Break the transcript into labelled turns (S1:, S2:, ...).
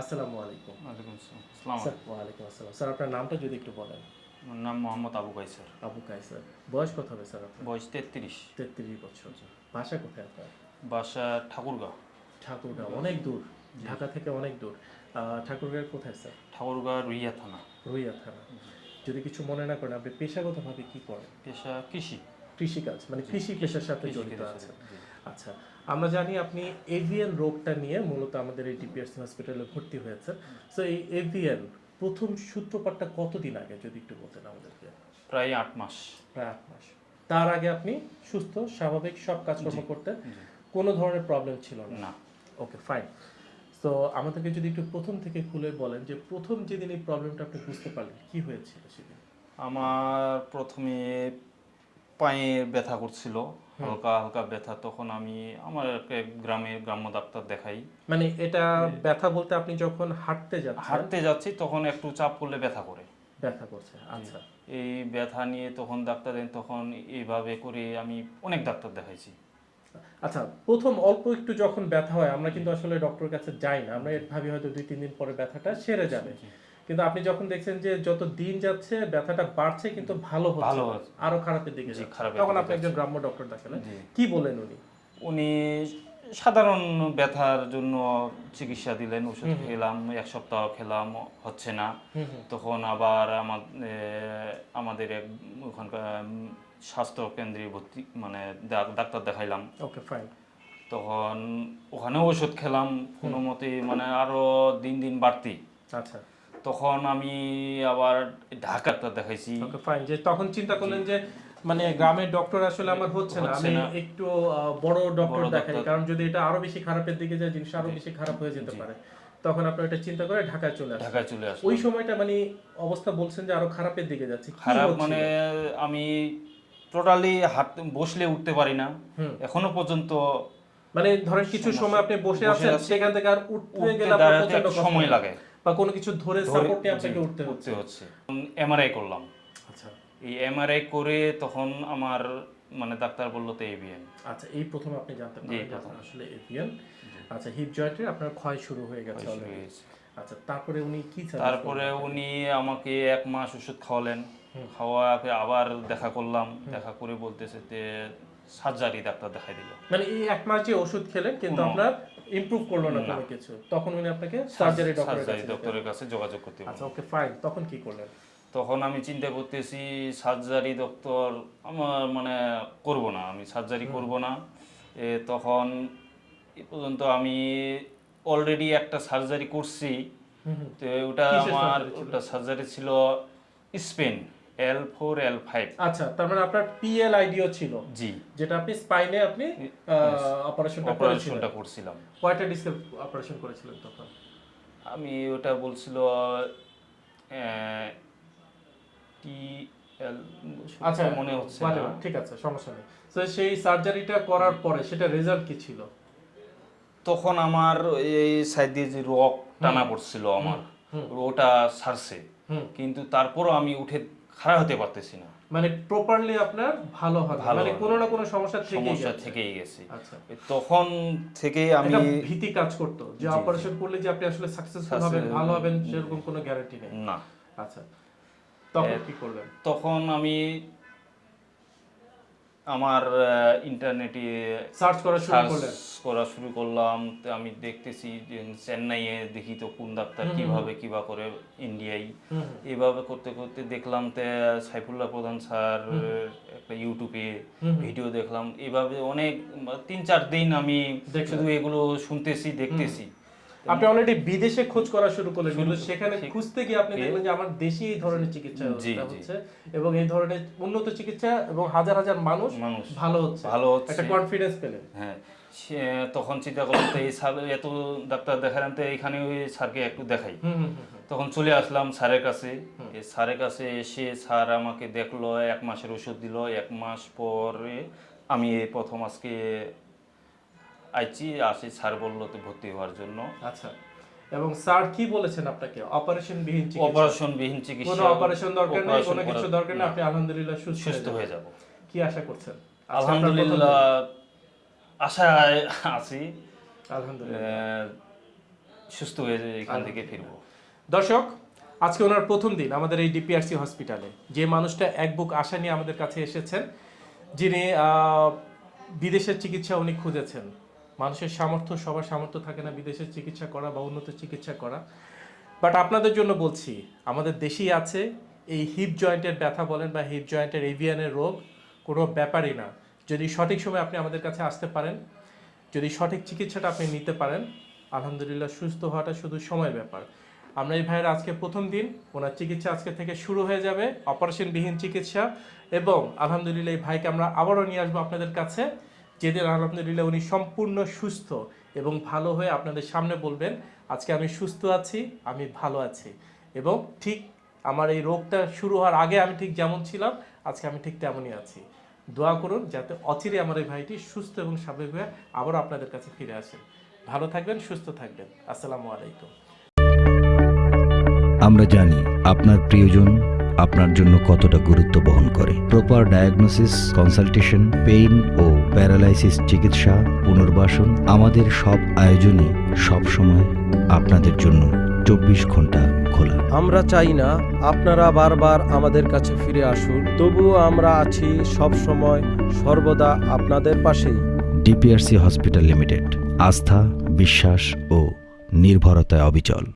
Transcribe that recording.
S1: আসসালামু আলাইকুম।
S2: ওয়ালাইকুম আসসালাম। আসসালামু
S1: স্যার ওয়ালাইকুম আসসালাম। স্যার আপনার নামটা যদি একটু বলেন।
S2: আমার নাম মোহাম্মদ আবু কাইসার।
S1: আবু কাইসার। বয়স কত হবে স্যার আপনার?
S2: বয়স তেত্রিশ।
S1: তেত্রিশ বছর। ভাষা কোথায় আপনার?
S2: বাসা ঠাকুরগাঁও।
S1: ঠাকুরগাঁও অনেক দূর। ঢাকা থেকে অনেক দূর। ঠাকুরগাঁও কোথায় স্যার?
S2: ঠাকুরগাঁও রুইয়া থানা।
S1: রুইয়া থানা। যদি কিছু মনে না করেন আপনি পেশাগতভাবে কি করেন?
S2: পেশা কৃষি।
S1: কৃষিকাজ মানে কৃষি পেশার সাথে জড়িত আছেন। আচ্ছা আমরা জানি আপনি এভিয়ান রোগটা নিয়ে মূলত আমাদের এই ডিপিএস হসপিটালে ভর্তি হয়েছেন। সো এই এভিয়ান প্রথম সূত্রপাতটা কতদিন আগে যদি একটু বলতেন আমাদেরকে?
S2: প্রায় আট মাস।
S1: প্রায় আট মাস। তার আগে আপনি সুস্থ স্বাভাবিক সব কাজকর্ম করতেন? কোনো ধরনের প্রবলেম ছিল না?
S2: না।
S1: ওকে ফাইন তো আমাদেরকে যদি একটু প্রথম থেকে খুলে বলেন যে প্রথম যেদিন এই প্রবলেমটা আপনি বুঝতে পারলেন কি হয়েছিল সেদিন?
S2: আমার প্রথমে পায়ে ব্যথা করছিল হালকা হালকা ব্যথা তখন আমি আমার গ্রামে গ্রাম্য ডাক্তার দেখাই।
S1: মানে এটা ব্যথা বলতে আপনি যখন হাঁটতে যাচ্ছেন
S2: হাঁটতে যাচ্ছি তখন একটু চাপ করলে ব্যথা করে।
S1: ব্যথা করছে আচ্ছা।
S2: এই ব্যথা নিয়ে তখন ডাক্তার দেন তখন এইভাবে করে আমি অনেক ডাক্তার দেখাইছি।
S1: আচ্ছা প্রথম অল্প একটু যখন ব্যথা হয় আমরা কিন্তু আসলে ডক্টরের কাছে যাই না। আমরা ভাবি হয়তো দুই তিন দিন পরে ব্যথাটা সেরে যাবে। কিন্তু আপনি যখন দেখছেন যে যত দিন যাচ্ছে ব্যথাটা বাড়ছে কিন্তু ভালো হচ্ছে
S2: ভালো
S1: আরও খারাপের দিকে তখন আপনি একজন গ্রাম্য ডক্টর দেখালেন। কি বলেন উনি?
S2: উনি সাধারণ ব্যথার জন্য চিকিৎসা দিলেন ওষুধ খেলাম এক সপ্তাহ খেলাম হচ্ছে না। তখন আবার আমা- আমাদের এক ওখানকার স্বাস্থ্য কেন্দ্রে ভর্তি মানে ডাক্তার দেখাইলাম।
S1: Okay fine.
S2: তখন ওখানেও ওষুধ খেলাম কোনো মতে মানে আরও দিন দিন বাড়তি।
S1: আচ্ছা।
S2: তখন আমি আবার ঢাকা ডাক্তার দেখাইছি।
S1: ওকে ফাইন যে তখন চিন্তা করলেন যে মানে গ্রামের ডক্টর আসলে আমার হচ্ছে না। আমি একটু বড় ডক্টর দেখাই। কারণ যদি এটা আরও বেশি খারাপের দিকে যায় জিনিস আরও বেশি খারাপ হয়ে যেতে পারে। তখন এটা চিন্তা করে ঢাকায় চলে আসেন
S2: ঢাকায় চলে
S1: ওই সময়টা মানে অবস্থা বলছেন যে আরও খারাপের দিকে যাচ্ছে।
S2: খারাপ মানে আমি টোটালি হাত বসলে উঠতে পারি না। এখনও পর্যন্ত
S1: মানে ধরেন কিছু সময় আপনি বসে আছেন সেখান থেকে আর উঠতে গেলে আপনার
S2: সময় লাগে।
S1: বা কোনো কিছু ধরে সাপোর্ট আপনাকে উঠতে হচ্ছে।
S2: হচ্ছে। এমআরআই করলাম।
S1: আচ্ছা।
S2: এই এমআরআই করে তখন আমার মানে ডাক্তার বলল তো এভিএন
S1: আচ্ছা এই প্রথম আপনি জানতে পারলেন আসলে এভিএন আচ্ছা হিপ জয়েন্টের আপনার ক্ষয় শুরু হয়ে গেছে অলরেডি আচ্ছা তারপরে উনি কি
S2: তারপরে উনি আমাকে এক মাস ওষুধ খাওয়ালেন। খাওয়াকে আবার দেখা করলাম দেখা করে বলতেছে যে সার্জারি ডাক্তার দেখাই দিল।
S1: মানে এই এক মাস যে ওষুধ খেলেন কিন্তু
S2: কোনো-
S1: আপনার ইমপ্রুভ করল না কোনো কিছু। তখন উনি আপনাকে সার্জারি ডক্টরের কাছে
S2: যোগাযোগ করতে।
S1: আচ্ছা ওকে ফাইন তখন কি করলেন?
S2: তখন আমি চিন্তা করতেছি সার্জারি ডক্টর আমার মানে করব না আমি সার্জারি করব না। এ, তখন এ পর্যন্ত আমি অলরেডি একটা সার্জারি করছি। তো ওটা আমার ওটা সার্জারি ছিল spine. L four L five
S1: আচ্ছা তার মানে আপনার পিএল আইডিও ছিল।
S2: জি।
S1: যেটা আপনি স্পাইনে আপনি অপারেশনটা
S2: অপারেশনটা করছিলাম।
S1: কয়টা ডিস্কের অপারেশন করেছিলেন তখন?
S2: আমি ওটা বলছিল টি
S1: আচ্ছা
S2: মনে হচ্ছে
S1: ঠিক আছে সমস্যা নেই। তো সেই সার্জারিটা করার পরে সেটা রেজাল্ট কি ছিল?
S2: তখন আমার এই সাইড দিয়ে যে রক টানা পড়ছিল আমার ওটা সারছে। কিন্তু তারপরও আমি উঠে খাড়া হতে পারতেছি না।
S1: মানে প্রপারলি আপনার ভালো হবে মানে কোনো না কোনো সমস্যা থেকেই
S2: সমস্যা। থেকেই গেছে।
S1: আচ্ছা।
S2: তখন থেকে আমি
S1: ভীতি কাজ করতো যে অপারেশন করলে যে আপনি আসলে সাকসেসফুল হবেন ভালো হবেন সেরকম কোনো গ্যারান্টি নেই।
S2: না।
S1: আচ্ছা। তখন কি করলেন?
S2: তখন আমি আমার ইন্টারনেটে
S1: সার্চ করা শুরু
S2: সার্চ
S1: করলেন?
S2: করা শুরু করলাম। তো আমি দেখতেছি যে চেন্নাইয়ে দেখি তো কোন ডাক্তার কীভাবে কিবা করে ইন্ডিয়ায় এভাবে করতে করতে দেখলাম তে সাইফুল্লাহ প্রধান স্যার একটা ইউটিউবে ভিডিও দেখলাম। এভাবে অনেক তিন চার দিন আমি। শুধু এগুলো শুনতেছি দেখতেছি।
S1: আপনি অলরেডি বিদেশে খোঁজ করা শুরু করলেন কিন্তু সেখানে খুঁজতে গিয়ে আপনি দেখলেন যে আমার দেশে এই ধরনের চিকিৎসা। হচ্ছে এবং এই ধরনের উন্নত চিকিৎসা এবং হাজার হাজার মানুষ ভালো হচ্ছে।
S2: ভালো হচ্ছে।
S1: একটা কনফিডেন্স পেলেন।
S2: হ্যাঁ। তখন চিন্তা করলাম তো এই স্যার এত ডাক্তার দেখালাম তো এখানে ওই স্যারকে একটু দেখাই। তখন চলে আসলাম স্যারের কাছে। স্যারের কাছে এসে স্যার আমাকে দেখল এক মাসের ওষুধ দিল। এক মাস পরে আমি এই প্রথম আজকে আইছি আসি স্যার বলল তো ভর্তি হওয়ার জন্য।
S1: আচ্ছা এবং স্যার কি বলেছেন আপনাকে? অপারেশন বিহীন চিকিৎসা।
S2: অপারেশন বিহীন চিকিৎসা কোনো
S1: অপারেশন দরকার নেই কোনো কিছু দরকার নেই আপনি আলহামদুলিল্লাহ সুস্থ হয়ে
S2: সুস্থ হয়ে যাব।
S1: কি আশা করছেন?
S2: আলহামদুলিল্লাহ আশায় আছি।
S1: আলহামদুলিল্লাহ।
S2: সুস্থ হয়ে এখান থেকে ফিরবো।
S1: দর্শক আজকে ওনার প্রথম দিন আমাদের এই ডিপিআরসি হসপিটালে। যে মানুষটা এক বুক আশা নিয়ে আমাদের কাছে এসেছেন যিনি আহ, বিদেশের চিকিৎসা উনি খুঁজেছেন। মানুষের সামর্থ্য, সবার সামর্থ্য থাকে না বিদেশের চিকিৎসা করা বা উন্নত চিকিৎসা করা। বাট আপনাদের জন্য বলছি, আমাদের দেশেই আছে এই হিপ জয়েন্টের ব্যথা বলেন বা হিপ জয়েন্টের এভিয়ানের রোগ, কোনো ব্যাপারই না। যদি সঠিক সময় আপনি আমাদের কাছে আসতে পারেন, যদি সঠিক চিকিৎসাটা আপনি নিতে পারেন, আলহামদুলিল্লাহ সুস্থ হওয়াটা শুধু সময় ব্যাপার। আমরা এই ভাইয়ের আজকে প্রথম দিন, ওনার চিকিৎসা আজকে থেকে শুরু হয়ে যাবে অপারেশনবিহীন চিকিৎসা এবং আলহামদুলিল্লাহ এই ভাইকে আমরা আবারও নিয়ে আসব আপনাদের কাছে। যেদিন আলহামদুলিল্লাহ উনি সম্পূর্ণ সুস্থ এবং ভালো হয়ে আপনাদের সামনে বলবেন, আজকে আমি সুস্থ আছি, আমি ভালো আছি। এবং ঠিক আমার এই রোগটা শুরু হওয়ার আগে আমি ঠিক যেমন ছিলাম, আজকে আমি ঠিক তেমনই আছি। দোয়া করুন যাতে অচিরে আমার এই ভাইটি সুস্থ এবং স্বাভাবিক হয়ে আবারও আপনাদের কাছে ফিরে আসেন ভালো থাকবেন, সুস্থ থাকবেন। আসসালামু আলাইকুম।
S3: আমরা জানি আপনার প্রিয়জন আপনার জন্য কতটা গুরুত্ব বহন করে। প্রপার ডায়াগনোসিস কনসালটেশন পেইন ও প্যারালাইসিস চিকিৎসা পুনর্বাসন আমাদের সব আয়োজনই সব সময় আপনাদের জন্য চব্বিশ ঘণ্টা খোলা।
S4: আমরা চাই না আপনারা বারবার আমাদের কাছে ফিরে আসুন তবুও আমরা আছি সব সময় সর্বদা আপনাদের পাশেই।
S3: ডিপিআরসি হসপিটাল লিমিটেড আস্থা বিশ্বাস ও নির্ভরতায় অবিচল।